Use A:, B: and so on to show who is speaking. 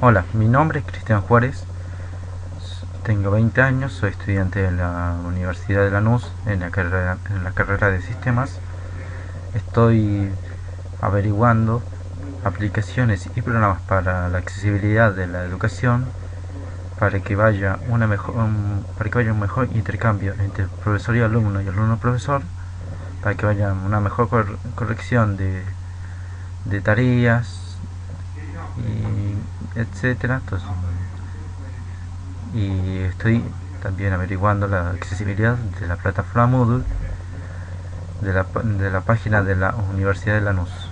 A: Hola, mi nombre es Cristian Juárez, tengo 20 años, soy estudiante de la Universidad de Lanús en la carrera, de sistemas. Estoy averiguando aplicaciones y programas para la accesibilidad de la educación para que vaya una mejor para que vaya un mejor intercambio entre profesor y alumno y alumno profesor para que vaya una mejor corrección de, de tareas y etcétera y estoy también averiguando la accesibilidad de la plataforma Moodle de la, de la página de la Universidad de Lanús